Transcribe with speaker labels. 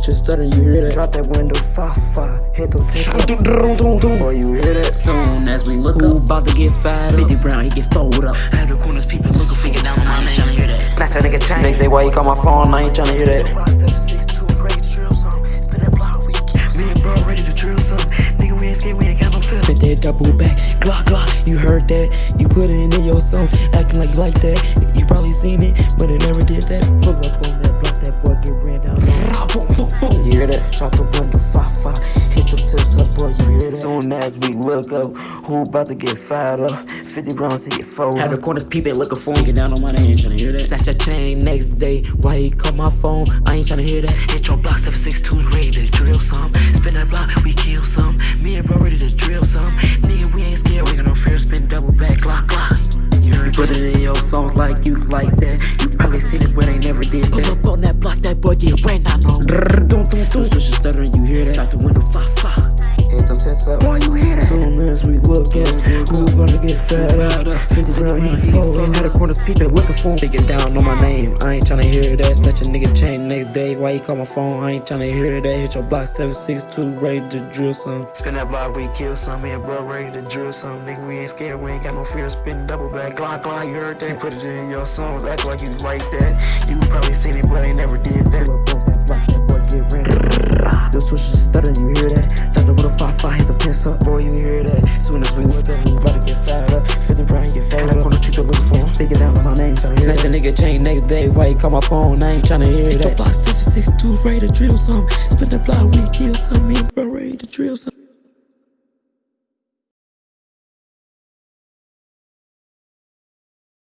Speaker 1: switch to stuttering, you hear that? Drop that window, fa fa, hit them ten. Boy, you hear that?
Speaker 2: Soon as we look
Speaker 1: Who
Speaker 2: up,
Speaker 1: about to get fired up?
Speaker 2: 50 Brown, he get fold up. At the corners, people looking for get down on my name. Tryna hear that.
Speaker 1: Snatch that nigga chain. Next day, why you call my phone? I ain't tryna hear that.
Speaker 2: Me and bro ready to drill some. Nigga, we ain't scared, we ain't got no fear.
Speaker 1: Spit that double back, glock glock. You heard that? You put it in your song, acting like you like that. You probably seen it, but it never did that. Pull up on that You hear that? Drop the window, fa fa. Hit them tips up, boy. You hear that? Soon as we look up, who about to get fired up? 50 rounds to get fold
Speaker 2: At the
Speaker 1: up.
Speaker 2: corners, people looking for him. Get down on my name. Tryna hear that.
Speaker 1: Snatch that chain next day. Why he call my phone? I ain't tryna hear that.
Speaker 2: Hit your block 762's ready to drill some. Spin that block, we kill some. Me and bro ready to drill some. Nigga, we ain't scared, we got no fear. Spin double back, glock, glock. You heard
Speaker 1: Put it in your songs like you like that. You probably seen it, but they never did that.
Speaker 3: Pull up on that block, that boy get ran down on.
Speaker 2: The
Speaker 1: doom.
Speaker 2: switch is stuttering, you hear that? Drop the window, fa, fa.
Speaker 1: Hit them tits up.
Speaker 3: Boy, you hear that?
Speaker 1: Soon as we look at who gonna get fed up. 50 round, he fold up. Had the corners, people looking for him. Speaking down on my name. I ain't tryna hear that. Snatch a nigga chain next day. Why you call my phone? I ain't tryna hear that. Hit your block 762, ready to drill some. Spin that block, we kill some. Man, bro, ready to drill some. Nigga, we ain't scared. We ain't got no fear. Spin double back. Glock, glock, you heard that. Put it in your songs. Act like you like that. You probably seen it, but ain't never did that. Pull up on that block, that boy get ran. The switch is stuttering, you hear that? Drop the with a 5-5, hit the pins up. Boy, you hear that? Soon as we look up, Speaking down on my name, tryna hear that. Nigga chain next day. Why you call my phone? I ain't tryna hear
Speaker 3: Hit
Speaker 1: that.
Speaker 3: the block 762, ready to drill some. Spin the block, we kill some. Me bro